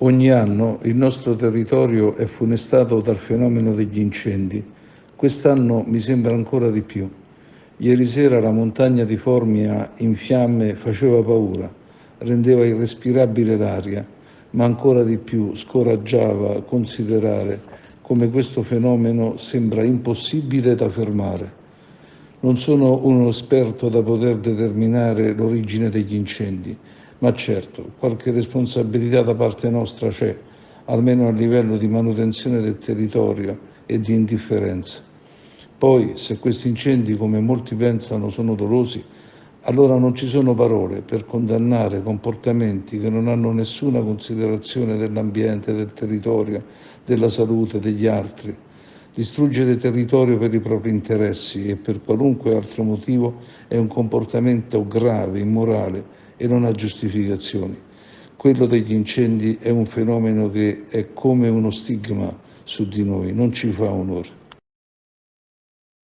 Ogni anno il nostro territorio è funestato dal fenomeno degli incendi. Quest'anno mi sembra ancora di più. Ieri sera la montagna di Formia in fiamme faceva paura, rendeva irrespirabile l'aria, ma ancora di più scoraggiava considerare come questo fenomeno sembra impossibile da fermare. Non sono uno esperto da poter determinare l'origine degli incendi, ma certo qualche responsabilità da parte nostra c'è, almeno a livello di manutenzione del territorio e di indifferenza. Poi, se questi incendi, come molti pensano, sono dolosi, allora non ci sono parole per condannare comportamenti che non hanno nessuna considerazione dell'ambiente, del territorio, della salute degli altri. Distruggere territorio per i propri interessi e per qualunque altro motivo è un comportamento grave, immorale e non ha giustificazioni. Quello degli incendi è un fenomeno che è come uno stigma su di noi, non ci fa onore.